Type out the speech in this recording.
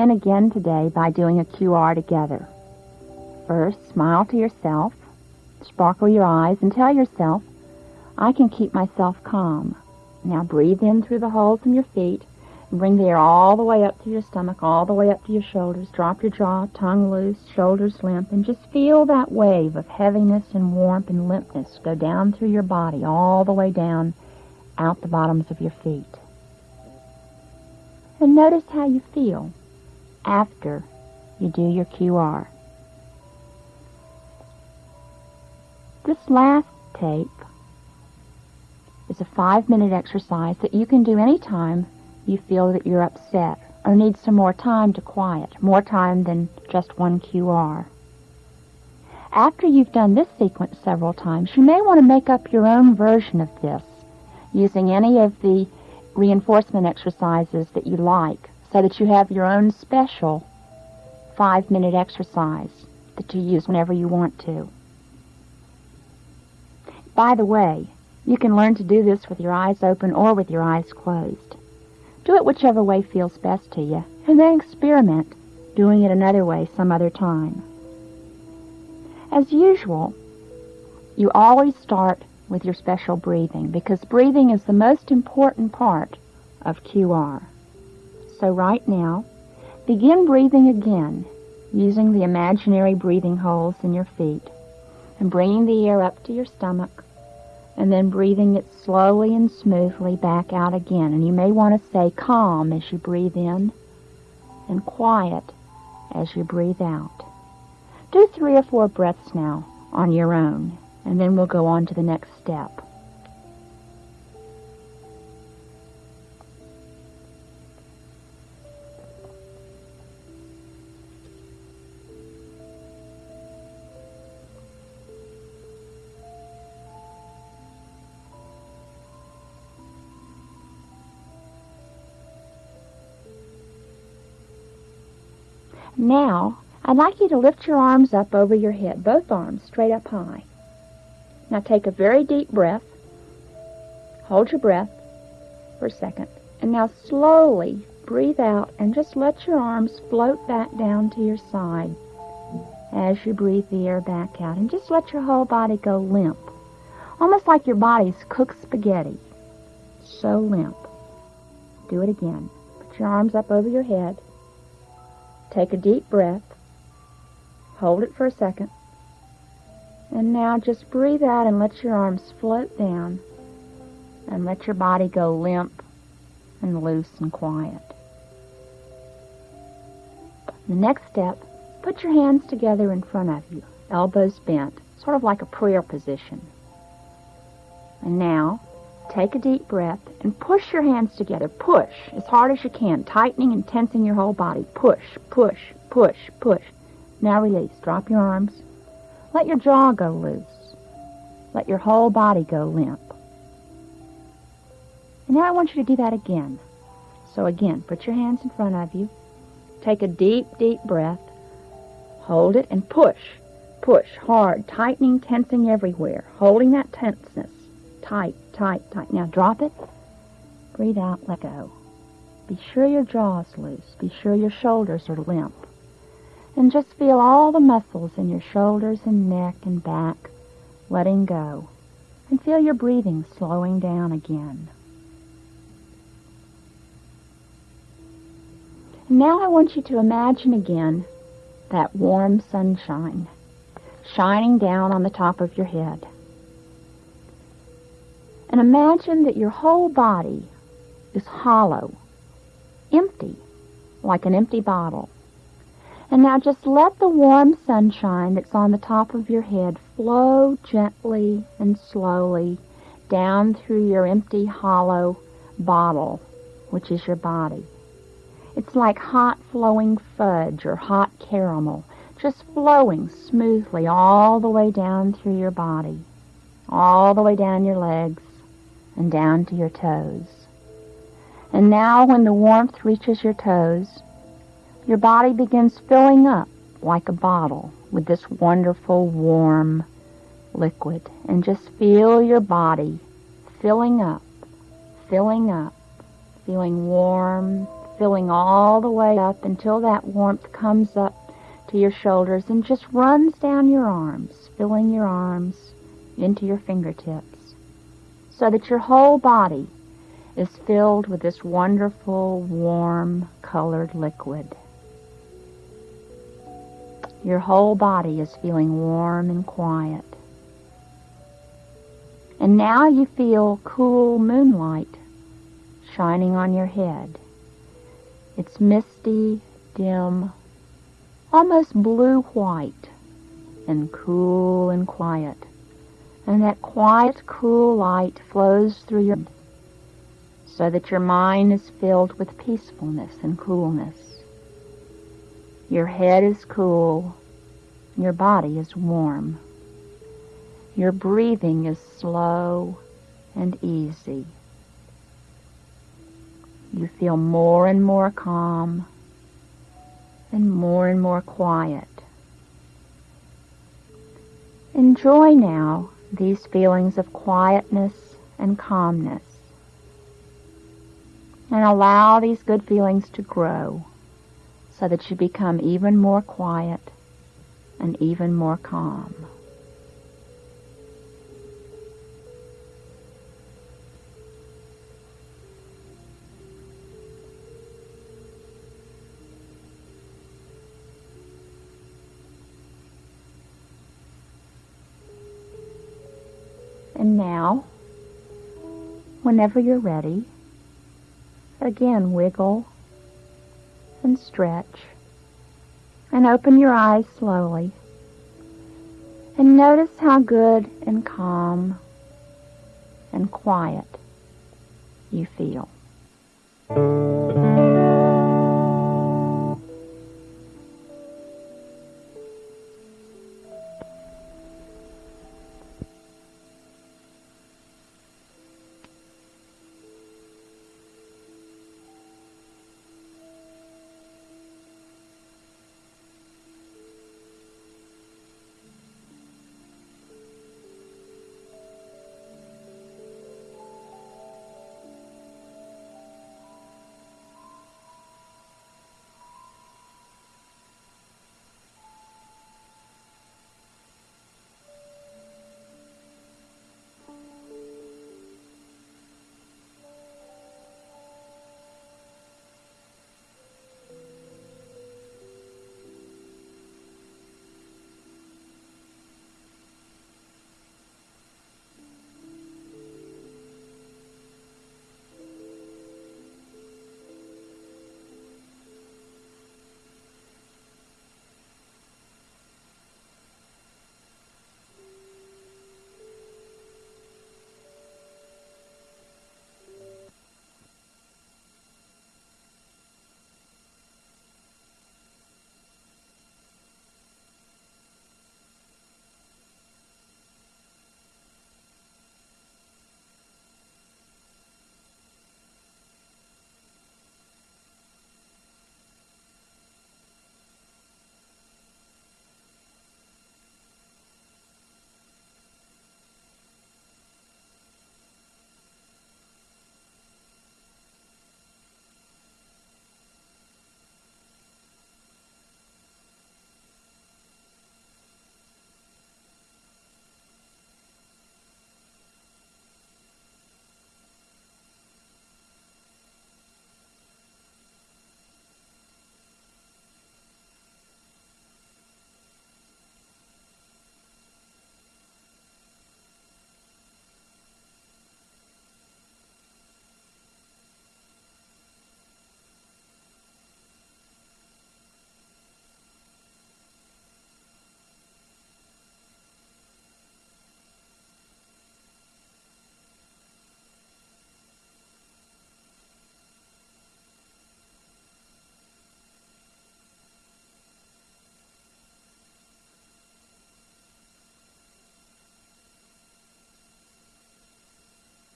begin again today by doing a QR together. First, smile to yourself, sparkle your eyes, and tell yourself, I can keep myself calm. Now breathe in through the holes in your feet and bring the air all the way up to your stomach, all the way up to your shoulders. Drop your jaw, tongue loose, shoulders limp, and just feel that wave of heaviness and warmth and limpness go down through your body, all the way down out the bottoms of your feet. And notice how you feel after you do your QR. This last tape is a five minute exercise that you can do anytime you feel that you're upset or need some more time to quiet, more time than just one QR. After you've done this sequence several times, you may want to make up your own version of this using any of the reinforcement exercises that you like so that you have your own special five minute exercise that you use whenever you want to. By the way, you can learn to do this with your eyes open or with your eyes closed. Do it whichever way feels best to you, and then experiment doing it another way some other time. As usual, you always start with your special breathing because breathing is the most important part of QR. So right now, begin breathing again using the imaginary breathing holes in your feet and bringing the air up to your stomach and then breathing it slowly and smoothly back out again. And you may want to stay calm as you breathe in and quiet as you breathe out. Do three or four breaths now on your own, and then we'll go on to the next step. Now, I'd like you to lift your arms up over your head, both arms straight up high. Now take a very deep breath. Hold your breath for a second. And now slowly breathe out and just let your arms float back down to your side as you breathe the air back out. And just let your whole body go limp. Almost like your body's cooked spaghetti. So limp. Do it again. Put your arms up over your head. Take a deep breath. Hold it for a second. And now just breathe out and let your arms float down and let your body go limp and loose and quiet. The next step, put your hands together in front of you, elbows bent, sort of like a prayer position. And now, Take a deep breath and push your hands together. Push as hard as you can, tightening and tensing your whole body. Push, push, push, push. Now release. Drop your arms. Let your jaw go loose. Let your whole body go limp. And now I want you to do that again. So again, put your hands in front of you. Take a deep, deep breath. Hold it and push. Push hard, tightening, tensing everywhere, holding that tenseness tight, tight, tight. Now drop it. Breathe out, let go. Be sure your jaw's loose. Be sure your shoulders are limp. And just feel all the muscles in your shoulders and neck and back letting go. And feel your breathing slowing down again. now I want you to imagine again that warm sunshine shining down on the top of your head. And imagine that your whole body is hollow, empty, like an empty bottle. And now just let the warm sunshine that's on the top of your head flow gently and slowly down through your empty, hollow bottle, which is your body. It's like hot flowing fudge or hot caramel, just flowing smoothly all the way down through your body, all the way down your legs, and down to your toes. And now when the warmth reaches your toes, your body begins filling up like a bottle with this wonderful warm liquid. And just feel your body filling up, filling up, feeling warm, filling all the way up until that warmth comes up to your shoulders and just runs down your arms, filling your arms into your fingertips, so that your whole body is filled with this wonderful, warm, colored liquid. Your whole body is feeling warm and quiet. And now you feel cool moonlight shining on your head. It's misty, dim, almost blue-white, and cool and quiet. And that quiet, cool light flows through your so that your mind is filled with peacefulness and coolness. Your head is cool, your body is warm. Your breathing is slow and easy. You feel more and more calm and more and more quiet. Enjoy now these feelings of quietness and calmness and allow these good feelings to grow so that you become even more quiet and even more calm. And now, whenever you're ready, again wiggle and stretch and open your eyes slowly and notice how good and calm and quiet you feel.